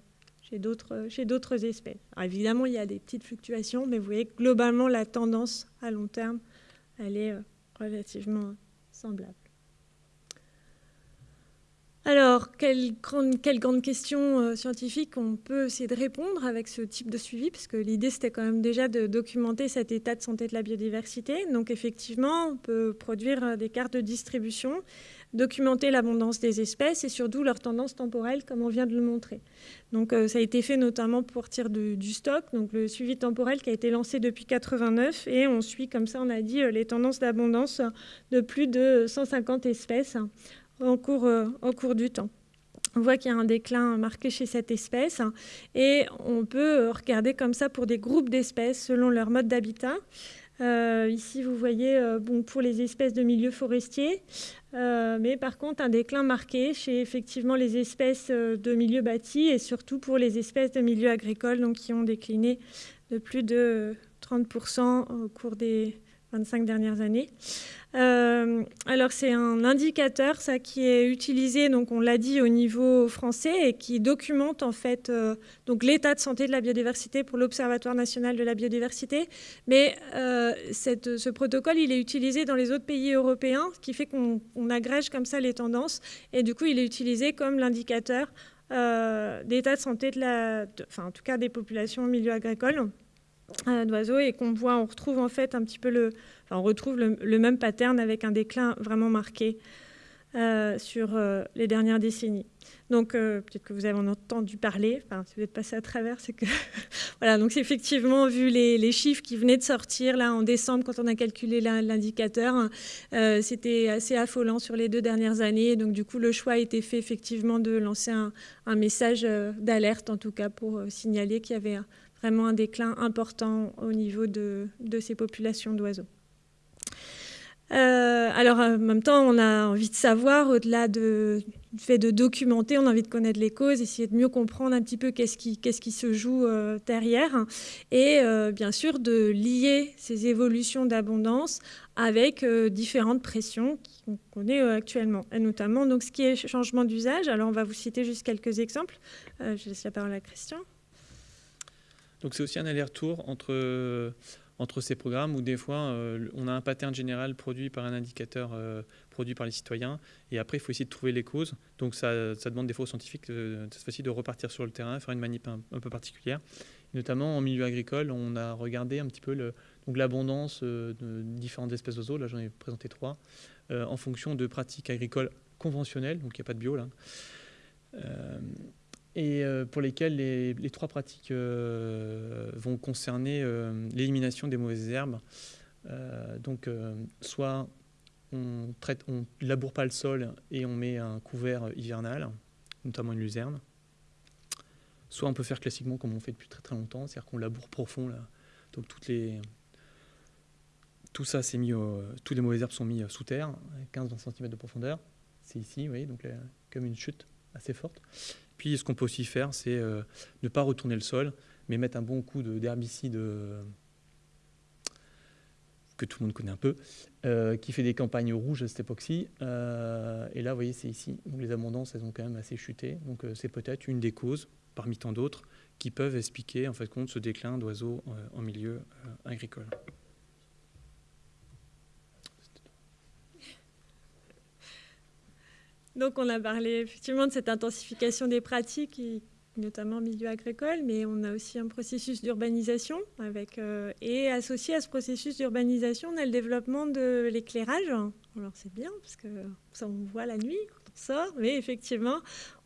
d'autres espèces. évidemment, il y a des petites fluctuations, mais vous voyez que globalement, la tendance à long terme, elle est euh, relativement semblable. Alors, quelle grande, question euh, scientifique on peut essayer de répondre avec ce type de suivi? Parce que l'idée, c'était quand même déjà de documenter cet état de santé de la biodiversité. Donc, effectivement, on peut produire euh, des cartes de distribution, documenter l'abondance des espèces et surtout leur tendance temporelle, comme on vient de le montrer. Donc, euh, ça a été fait notamment pour partir du stock, donc le suivi temporel qui a été lancé depuis 89. Et on suit, comme ça, on a dit, les tendances d'abondance de plus de 150 espèces cours, euh, cours du temps. On voit qu'il y a un déclin marqué chez cette espèce et on peut regarder comme ça pour des groupes d'espèces selon leur mode d'habitat. Euh, ici, vous voyez, euh, pour les espèces de milieux forestiers, mais par contre, un déclin marqué chez effectivement les espèces de milieux bâtis et surtout pour les espèces de milieux agricoles donc, qui ont décliné de plus de 30% au cours des 25 dernières années. Euh, alors c'est un indicateur ça qui est utilisé donc on l'a dit au niveau français et qui documente en fait euh, donc l'état de santé de la biodiversité pour l'Observatoire national de la biodiversité. Mais euh, ce protocole il est utilisé dans les autres pays européens ce qui fait qu'on agrège comme ça les tendances. Et du coup il est utilisé comme l'indicateur d'état de santé de la enfin en tout cas des populations au milieu agricole d'oiseaux et qu'on voit on retrouve en fait un petit peu le on retrouve le, même pattern avec un déclin vraiment marqué euh, sur euh, les dernières décennies. Donc, euh, peut-être que vous avez entendu parler, enfin, si vous êtes passé à travers, c'est que... voilà, donc c'est effectivement, vu les, chiffres qui venaient de sortir là en décembre, quand on a calculé l'indicateur, c'était assez affolant sur les deux dernières années. Donc, du coup, le choix a été fait effectivement de lancer un, message d'alerte, en tout cas, pour signaler qu'il y avait vraiment un déclin important au niveau de ces populations d'oiseaux. Euh, alors, en même temps, on a envie de savoir, au-delà du fait de documenter, on a envie de connaître les causes, essayer de mieux comprendre un petit peu qu'est-ce qui, se joue euh, derrière, et euh, bien sûr de lier ces évolutions d'abondance avec différentes pressions qu'on connaît actuellement, et notamment donc, ce qui est changement d'usage. Alors, on va vous citer juste quelques exemples. je laisse la parole à Christian. Donc, c'est aussi un aller-retour entre entre ces programmes où des fois euh, on a un pattern général produit par un indicateur euh, produit par les citoyens et après il faut essayer de trouver les causes. Donc ça, demande des fois aux scientifiques de, cette fois-ci de repartir sur le terrain, faire une manip un, peu particulière. notamment en milieu agricole, on a regardé un petit peu l'abondance euh, de différentes espèces d'oiseaux, là j'en ai présenté trois, en fonction de pratiques agricoles conventionnelles, donc il n'y a pas de bio là et euh, pour lesquels les, trois pratiques euh, vont concerner euh, l'élimination des mauvaises herbes. donc, soit on traite, on laboure pas le sol et on met un couvert hivernal, notamment une luzerne. Soit on peut faire classiquement comme on fait depuis très très longtemps, c'est-à-dire qu'on laboure profond. Donc toutes les, tout ça les mauvaises herbes sont mises sous terre, 15-20 cm de profondeur. C'est ici, vous voyez, donc comme une chute assez forte. Puis ce qu'on peut aussi faire, c'est euh, ne pas retourner le sol, mais mettre un bon coup d'herbicide euh, que tout le monde connaît un peu, euh, qui fait des campagnes rouges à cette époque-ci. et là, vous voyez, c'est ici. Les abondances, elles ont quand même assez chuté. Donc c'est peut-être une des causes, parmi tant d'autres, qui peuvent expliquer en compte ce déclin d'oiseaux en milieu agricole. Donc on a parlé effectivement de cette intensification des pratiques, notamment au milieu agricole, mais on a aussi un processus d'urbanisation avec euh, et associé à ce processus d'urbanisation, on a le développement de l'éclairage. Alors c'est bien parce que ça on voit la nuit, sort, mais effectivement,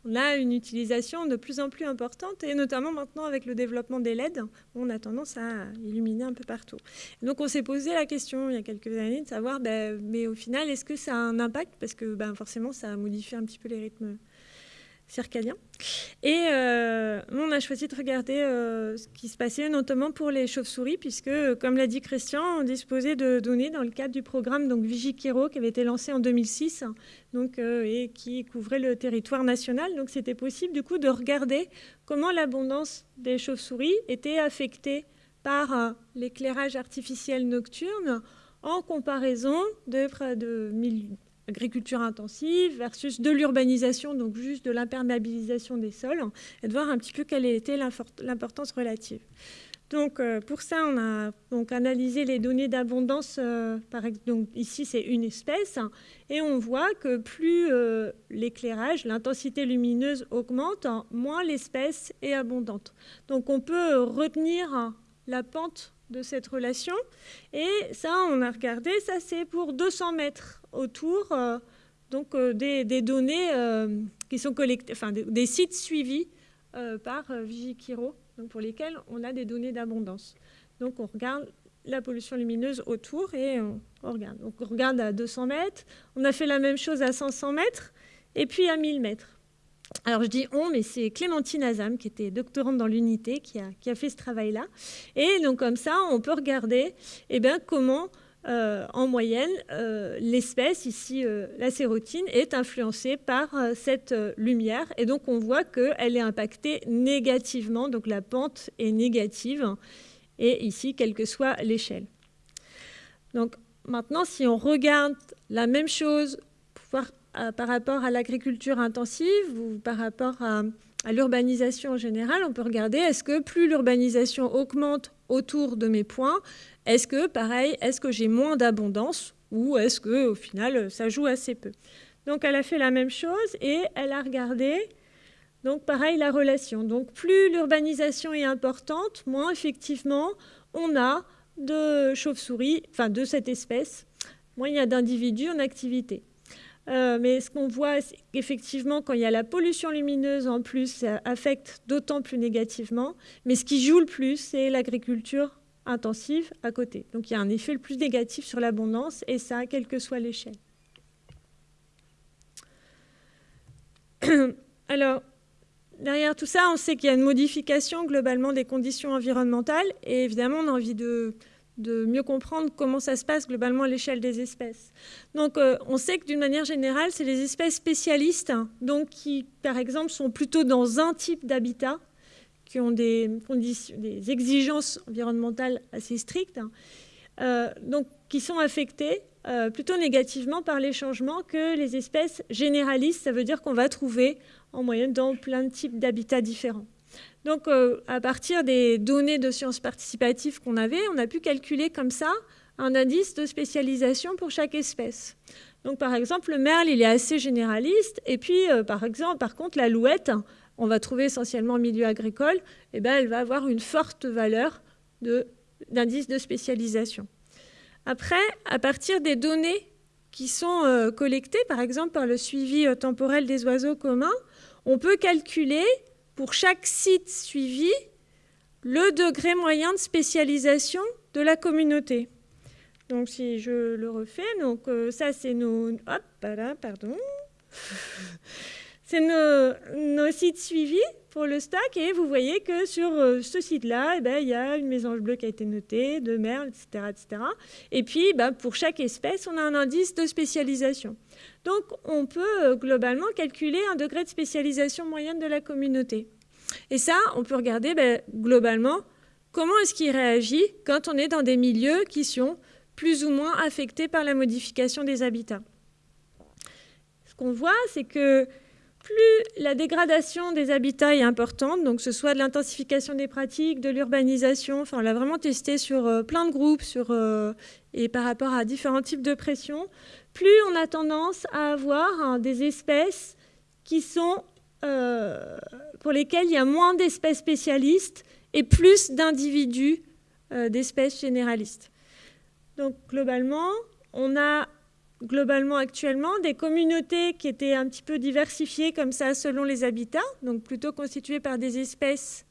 on a une utilisation de plus en plus importante, et notamment maintenant avec le développement des LED, on a tendance à illuminer un peu partout. donc on s'est posé la question il y a quelques années de savoir, ben, mais au final, est-ce que ça a un impact? Parce que ben, forcément, ça modifie un petit peu les rythmes circadien. Et euh, on a choisi de regarder euh, ce qui se passait notamment pour les chauves-souris, puisque, comme l'a dit Christian, on disposait de données dans le cadre du programme donc, qui avait été lancé en 2006 donc, euh, et qui couvrait le territoire national. Donc c'était possible du coup de regarder comment l'abondance des chauves-souris était affectée par l'éclairage artificiel nocturne en comparaison de de agriculture intensive versus de l'urbanisation, donc juste de l'imperméabilisation des sols, et de voir un petit peu quelle était l'importance relative. Donc, euh, pour ça, on a donc analysé les données d'abondance. Euh, donc, ici, c'est une espèce. et on voit que plus euh, l'éclairage, l'intensité lumineuse augmente, moins l'espèce est abondante. Donc, on peut retenir la pente de cette relation. Et ça, on a regardé, ça c'est pour 200 mètres autour euh, donc, euh, des, données euh, qui sont collectées, enfin des, sites suivis par Vigikiro, donc pour lesquels on a des données d'abondance. Donc on regarde la pollution lumineuse autour et on, regarde. Donc on regarde à 200 mètres, on a fait la même chose à 500 mètres et puis à 1000 mètres. Alors je dis on, mais c'est Clémentine Azam, qui était doctorante dans l'unité, qui a, qui a, fait ce travail-là. Et donc comme ça, on peut regarder eh bien, comment euh, en moyenne, euh, l'espèce, ici euh, la sérotine, est influencée par cette lumière. Et donc on voit qu'elle est impactée négativement, donc la pente est négative, et ici, quelle que soit l'échelle. Donc maintenant, si on regarde la même chose par rapport à l'agriculture intensive ou par rapport à l'urbanisation en général, on peut regarder est-ce que plus l'urbanisation augmente autour de mes points, est-ce que, pareil, est-ce que j'ai moins d'abondance ou est-ce que, au final, ça joue assez peu Donc, elle a fait la même chose et elle a regardé, donc pareil, la relation. Donc, plus l'urbanisation est importante, moins effectivement on a de chauves-souris, enfin de cette espèce, moins il y a d'individus en activité. Euh, mais ce qu'on voit, c'est qu'effectivement, quand il y a la pollution lumineuse en plus, ça affecte d'autant plus négativement. Mais ce qui joue le plus, c'est l'agriculture intensive à côté. Donc il y a un effet le plus négatif sur l'abondance, et ça, quelle que soit l'échelle. Alors, derrière tout ça, on sait qu'il y a une modification globalement des conditions environnementales, et évidemment, on a envie de, mieux comprendre comment ça se passe globalement à l'échelle des espèces. Donc, euh, on sait que d'une manière générale, c'est les espèces spécialistes, hein, donc qui, par exemple, sont plutôt dans un type d'habitat, qui ont des, exigences environnementales assez strictes, hein, euh, qui sont affectées euh, plutôt négativement par les changements que les espèces généralistes. Ça veut dire qu'on va trouver en moyenne dans plein de types d'habitats différents. Donc, euh, à partir des données de sciences participatives qu'on avait, on a pu calculer comme ça un indice de spécialisation pour chaque espèce. Donc, par exemple, le merle, il est assez généraliste. Et puis, par exemple, par contre, la louette, on va trouver essentiellement en milieu agricole, eh ben, elle va avoir une forte valeur d'indice de, spécialisation. Après, à partir des données qui sont euh, collectées, par exemple par le suivi euh, temporel des oiseaux communs, on peut calculer pour chaque site suivi le degré moyen de spécialisation de la communauté. Donc si je le refais, donc euh, ça c'est nos... Hop, voilà, pardon. C'est nos, sites suivis pour le stock et vous voyez que sur euh, ce site-là, eh ben, il y a une mésange bleue qui a été notée, deux merles, etc. etc. Et puis, ben, pour chaque espèce, on a un indice de spécialisation. Donc, on peut euh, globalement calculer un degré de spécialisation moyenne de la communauté. Et ça, on peut regarder ben, globalement comment est-ce qu'il réagit quand on est dans des milieux qui sont plus ou moins affectés par la modification des habitats. Ce qu'on voit, c'est que plus la dégradation des habitats est importante, donc ce soit de l'intensification des pratiques, de l'urbanisation, enfin on l'a vraiment testé sur euh, plein de groupes sur, euh, et par rapport à différents types de pression, plus on a tendance à avoir hein, des espèces qui sont, euh, pour lesquelles il y a moins d'espèces spécialistes et plus d'individus d'espèces généralistes. Donc globalement, on a globalement actuellement des communautés qui étaient un petit peu diversifiées comme ça selon les habitats, donc plutôt constituées par des espèces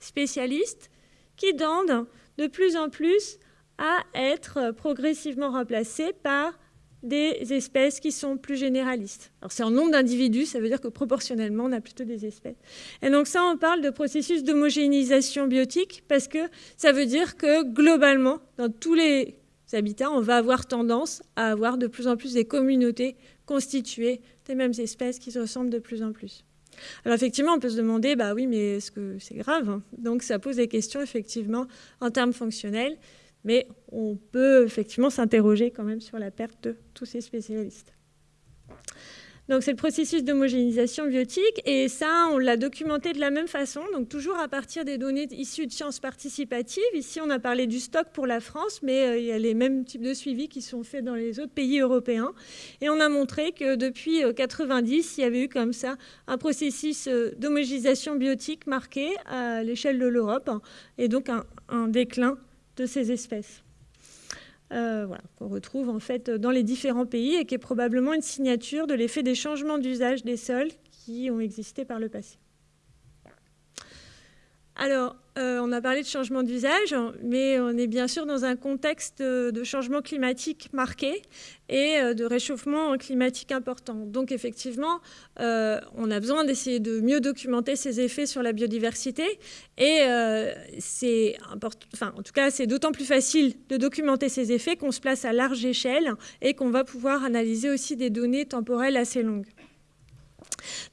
spécialistes, qui tendent de plus en plus à être progressivement remplacées par des espèces qui sont plus généralistes. Alors c'est en nombre d'individus, ça veut dire que proportionnellement, on a plutôt des espèces. Et donc ça, on parle de processus d'homogénéisation biotique parce que ça veut dire que globalement, dans tous les habitats, on va avoir tendance à avoir de plus en plus des communautés constituées des mêmes espèces qui se ressemblent de plus en plus. Alors effectivement, on peut se demander, bah oui, mais est-ce que c'est grave Donc ça pose des questions effectivement en termes fonctionnels, mais on peut effectivement s'interroger quand même sur la perte de tous ces spécialistes. Donc c'est le processus d'homogénéisation biotique et ça, on l'a documenté de la même façon, donc toujours à partir des données issues de sciences participatives. Ici, on a parlé du stock pour la France, mais euh, il y a les mêmes types de suivis qui sont faits dans les autres pays européens. Et on a montré que depuis 90, euh, il y avait eu comme ça un processus euh, d'homogénéisation biotique marqué à l'échelle de l'Europe et donc un déclin de ces espèces. Euh, qu'on retrouve en fait dans les différents pays et qui est probablement une signature de l'effet des changements d'usage des sols qui ont existé par le passé. Alors, euh, on a parlé de changement d'usage, mais on est bien sûr dans un contexte de changement climatique marqué et euh, de réchauffement climatique important. Donc effectivement, euh, on a besoin d'essayer de mieux documenter ces effets sur la biodiversité. Et c'est en tout cas, c'est d'autant plus facile de documenter ces effets qu'on se place à large échelle et qu'on va pouvoir analyser aussi des données temporelles assez longues.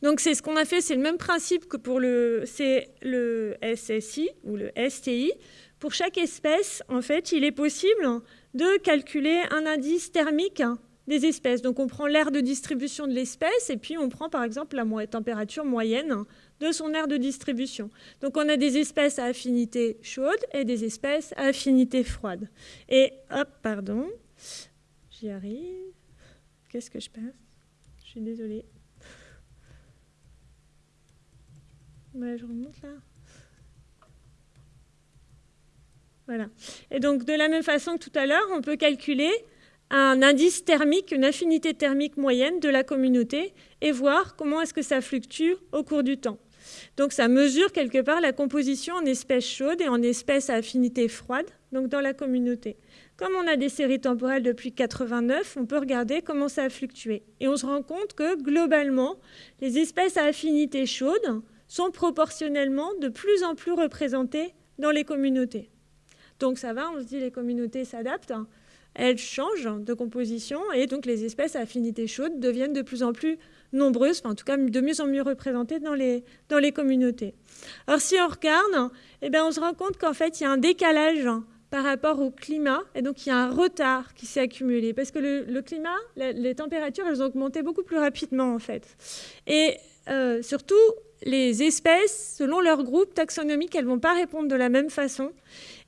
Donc c'est ce qu'on a fait, c'est le même principe que pour le, SSI ou le STI. Pour chaque espèce, en fait, il est possible de calculer un indice thermique des espèces. Donc on prend l'aire de distribution de l'espèce et puis on prend par exemple la température moyenne de son aire de distribution. Donc on a des espèces à affinité chaude et des espèces à affinité froide. Et hop, pardon, j'y arrive. Qu'est-ce que je passe? Je suis désolée. Je remonte là. Voilà. Et donc, de la même façon que tout à l'heure, on peut calculer un indice thermique, une affinité thermique moyenne de la communauté et voir comment est-ce que ça fluctue au cours du temps. Donc, ça mesure quelque part la composition en espèces chaudes et en espèces à affinité froide, donc dans la communauté. Comme on a des séries temporelles depuis 89, on peut regarder comment ça a fluctué. Et on se rend compte que globalement, les espèces à affinité chaude sont proportionnellement de plus en plus représentées dans les communautés. Donc ça va, on se dit les communautés s'adaptent, elles changent de composition et donc les espèces à affinité chaude deviennent de plus en plus nombreuses, enfin, en tout cas de mieux en mieux représentées dans les, dans les communautés. Alors si on regarde, eh bien, on se rend compte qu'en fait il y a un décalage par rapport au climat, et donc il y a un retard qui s'est accumulé, parce que le, climat, les, températures, elles ont augmenté beaucoup plus rapidement en fait. Et euh, surtout, les espèces, selon leur groupe taxonomique, elles ne vont pas répondre de la même façon.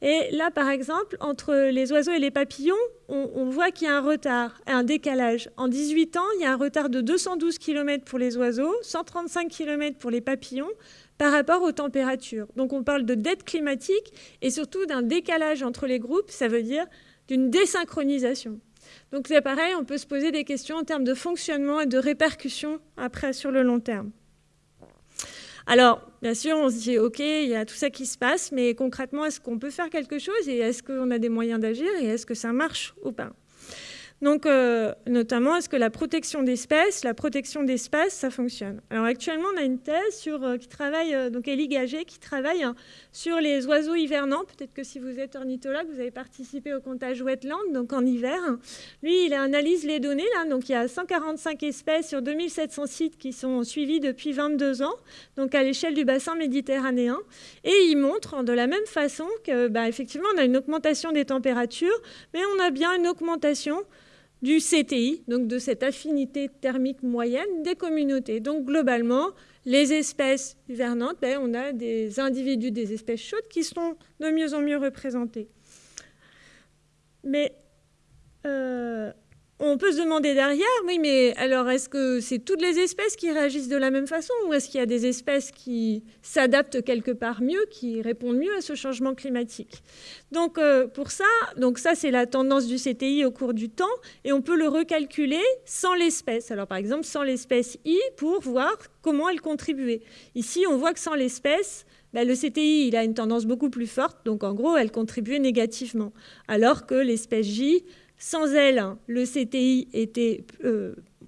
Et là, par exemple, entre les oiseaux et les papillons, on, voit qu'il y a un retard, un décalage. En 18 ans, il y a un retard de 212 km pour les oiseaux, 135 km pour les papillons, par rapport aux températures. Donc on parle de dette climatique et surtout d'un décalage entre les groupes, ça veut dire d'une désynchronisation. Donc c'est pareil, on peut se poser des questions en termes de fonctionnement et de répercussions après sur le long terme. Alors, bien sûr, on se dit, OK, il y a tout ça qui se passe, mais concrètement, est-ce qu'on peut faire quelque chose et est-ce qu'on a des moyens d'agir et est-ce que ça marche ou pas? Donc, euh, notamment, est-ce que la protection d'espèces, la protection d'espace, ça fonctionne? Alors, actuellement, on a une thèse sur, euh, qui travaille, euh, donc Elie Gagé, qui travaille hein, sur les oiseaux hivernants. Peut-être que si vous êtes ornithologue, vous avez participé au comptage wetland, donc en hiver. Lui, il analyse les données, là. Donc, il y a 145 espèces sur 2700 sites qui sont suivis depuis 22 ans, donc à l'échelle du bassin méditerranéen. Et il montre de la même façon que, bah, effectivement, on a une augmentation des températures, mais on a bien une augmentation du CTI, donc de cette affinité thermique moyenne des communautés. Donc globalement, les espèces hivernantes, ben, on a des individus des espèces chaudes qui sont de mieux en mieux représentés. Mais euh, on peut se demander derrière, oui, mais alors est-ce que c'est toutes les espèces qui réagissent de la même façon ou est-ce qu'il y a des espèces qui s'adaptent quelque part mieux, qui répondent mieux à ce changement climatique? Donc euh, pour ça, donc ça c'est la tendance du CTI au cours du temps et on peut le recalculer sans l'espèce. Alors par exemple sans l'espèce I pour voir comment elle contribuait. Ici on voit que sans l'espèce, ben, le CTI il a une tendance beaucoup plus forte, donc en gros elle contribuait négativement, alors que l'espèce J Sans elle, le CTI était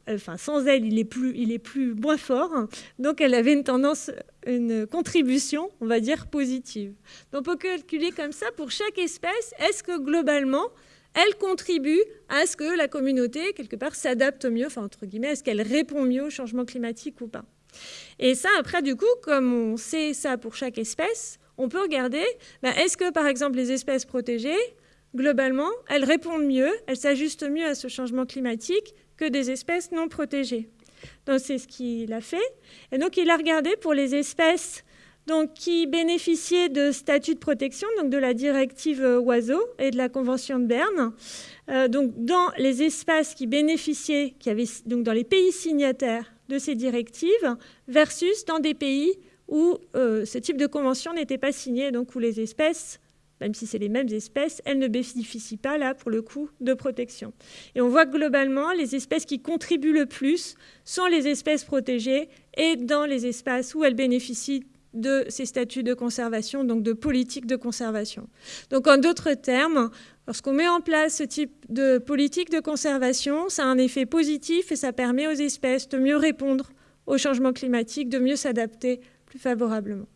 enfin sans elle, il est plus, il est plus moins fort. Donc elle avait une tendance, une contribution, on va dire positive. Donc on peut calculer comme ça pour chaque espèce. Est-ce que globalement, elle contribue à ce que la communauté quelque part s'adapte mieux, enfin entre guillemets, est-ce qu'elle répond mieux au changement climatique ou pas? Et ça, après, du coup, comme on sait ça pour chaque espèce, on peut regarder, ben, est-ce que par exemple les espèces protégées, globalement, elles répondent mieux, elles s'ajustent mieux à ce changement climatique que des espèces non protégées. Donc c'est ce qu'il a fait. Et donc il a regardé pour les espèces donc, qui bénéficiaient de statut de protection, donc de la directive oiseaux et de la Convention de Berne. Euh, donc dans les espaces qui bénéficiaient, qui avaient, donc dans les pays signataires de ces directives, versus dans des pays où euh, ce type de convention n'était pas signé, donc où les espèces même si c'est les mêmes espèces, elles ne bénéficient pas, là, pour le coup, de protection. Et on voit que globalement, les espèces qui contribuent le plus sont les espèces protégées et dans les espaces où elles bénéficient de ces statuts de conservation, donc de politique de conservation. Donc en d'autres termes, lorsqu'on met en place ce type de politique de conservation, ça a un effet positif et ça permet aux espèces de mieux répondre au changement climatique, de mieux s'adapter plus favorablement.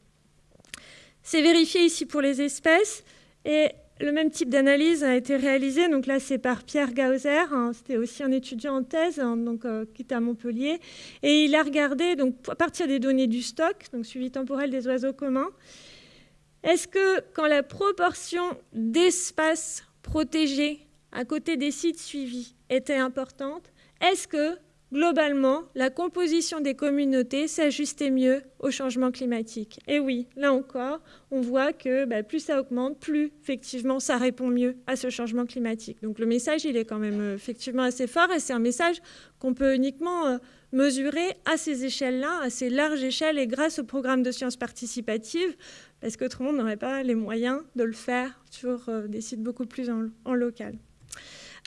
C'est vérifié ici pour les espèces et le même type d'analyse a été réalisé. Donc là, c'est par Pierre Gauser. Hein. C'était aussi un étudiant en thèse hein, donc, euh, qui était à Montpellier. Et il a regardé, donc, à partir des données du stock, donc suivi temporel des oiseaux communs, est-ce que quand la proportion d'espaces protégés à côté des sites suivis était importante, est-ce que globalement, la composition des communautés s'ajustait mieux au changement climatique. Et oui, là encore, on voit que bah, plus ça augmente, plus effectivement ça répond mieux à ce changement climatique. Donc le message, il est quand même euh, effectivement assez fort et c'est un message qu'on peut uniquement euh, mesurer à ces échelles-là, à ces larges échelles et grâce au programme de sciences participatives, parce le monde n'aurait pas les moyens de le faire sur euh, des sites beaucoup plus en local.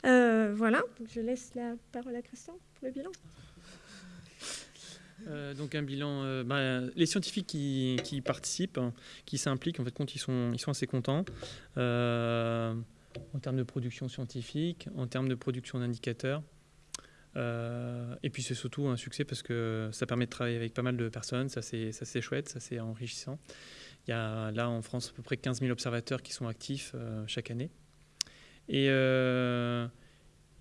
Euh, voilà, je laisse la parole à Christian pour le bilan. Euh, donc un bilan, euh, bah, les scientifiques qui, participent, hein, qui s'impliquent, en fait, ils sont, ils sont assez contents en termes de production scientifique, en termes de production d'indicateurs. et puis c'est surtout un succès parce que ça permet de travailler avec pas mal de personnes, ça c'est chouette, ça c'est enrichissant. Il y a là en France à peu près 15 000 observateurs qui sont actifs chaque année. Et, euh,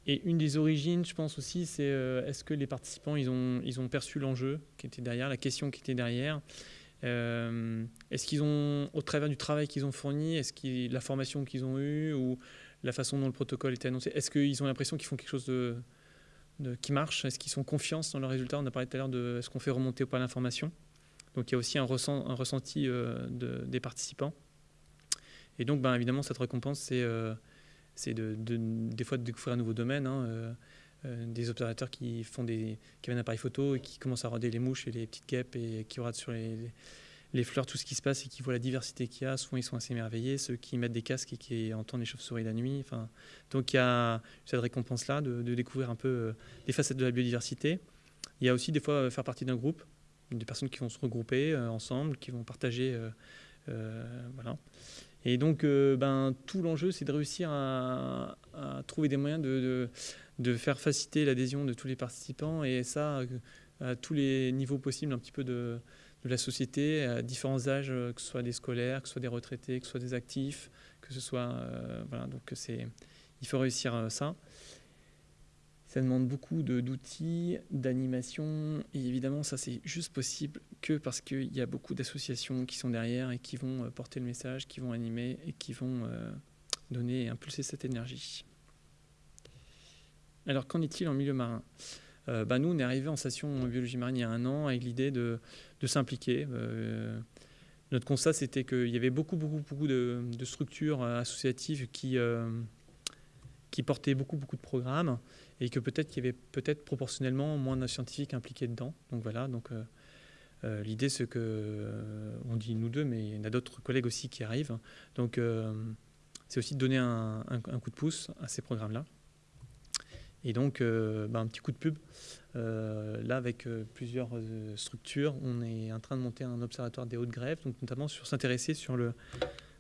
et une des origines, je pense aussi, c'est euh, est-ce que les participants, ils ont, ils ont perçu l'enjeu qui était derrière, la question qui était derrière euh, Est-ce qu'ils ont, au travers du travail qu'ils ont fourni, est-ce que la formation qu'ils ont eue ou la façon dont le protocole était annoncé, est-ce qu'ils ont l'impression qu'ils font quelque chose de, qui marche Est-ce qu'ils sont confiance dans leurs résultats On a parlé tout à l'heure de est-ce qu'on fait remonter ou pas l'information. Donc il y a aussi un, ressent, un ressenti de, des participants. Et donc, ben, évidemment, cette récompense, c'est c'est de, des fois de découvrir un nouveau domaine. Hein, euh, euh, des observateurs qui font des qui appareil photo et qui commencent à regarder les mouches et les petites guêpes et qui regardent sur les, les, fleurs tout ce qui se passe et qui voient la diversité qu'il y a. Souvent, ils sont assez émerveillés. Ceux qui mettent des casques et qui entendent les chauves-souris la nuit. Donc, il y a cette récompense-là de, découvrir un peu euh, les facettes de la biodiversité. Il y a aussi des fois faire partie d'un groupe, des personnes qui vont se regrouper ensemble, qui vont partager. voilà. Et donc, euh, ben, tout l'enjeu, c'est de réussir à, trouver des moyens de, de, faire faciliter l'adhésion de tous les participants, et ça, euh, à tous les niveaux possibles, un petit peu de, de la société, à différents âges, euh, que ce soit des scolaires, que ce soit des retraités, que ce soit des actifs, que ce soit... voilà, donc c'est, il faut réussir ça. Ça demande beaucoup d'outils, d'animation. Et évidemment, ça, c'est juste possible que parce qu'il y a beaucoup d'associations qui sont derrière et qui vont euh, porter le message, qui vont animer et qui vont euh, donner et impulser cette énergie. Alors, qu'en est-il en milieu marin? Euh, bah, Nous, on est arrivé en station biologie marine il y a un an avec l'idée de, s'impliquer. notre constat, c'était qu'il y avait beaucoup, beaucoup, beaucoup de, structures associatives qui, qui portaient beaucoup, beaucoup de programmes et que peut-être qu'il y avait peut-être proportionnellement moins de scientifiques impliqués dedans. Donc voilà, donc euh, euh, l'idée c'est que, euh, on dit nous deux, mais il y en a d'autres collègues aussi qui arrivent. Donc c'est aussi de donner un, coup de pouce à ces programmes-là. Et donc bah, un petit coup de pub. là, avec plusieurs structures, on est en train de monter un observatoire des hautes grèves, donc notamment sur s'intéresser sur le,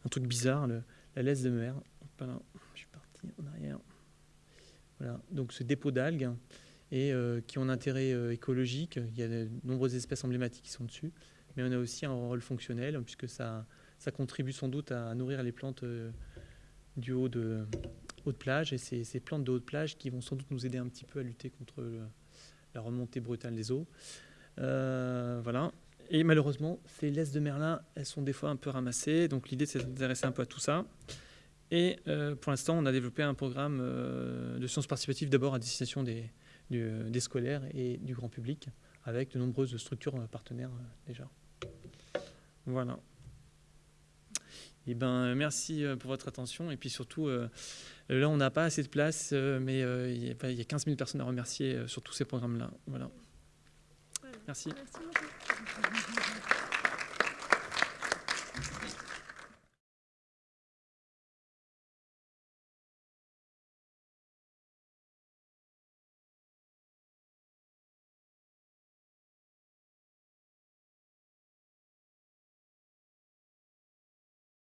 un truc bizarre, la laisse de mer. Je suis parti en arrière. Voilà. Donc ce dépôt d'algues et qui ont un intérêt écologique. Il y a de nombreuses espèces emblématiques qui sont dessus, mais on a aussi un rôle fonctionnel puisque ça, contribue sans doute à nourrir les plantes du haut de, haute plage et ces plantes de haute plage qui vont sans doute nous aider un petit peu à lutter contre la remontée brutale des eaux. Euh, voilà. Et malheureusement, ces laisses de merlin, elles sont des fois un peu ramassées. Donc l'idée, c'est d'intéresser un peu à tout ça. Et euh, pour l'instant, on a développé un programme euh, de sciences participatives d'abord à destination des, des, scolaires et du grand public, avec de nombreuses structures partenaires déjà. Voilà. Et eh ben, merci pour votre attention. Et puis surtout, là, on n'a pas assez de place, mais il y a 15 000 personnes à remercier sur tous ces programmes-là. Voilà. Merci. Merci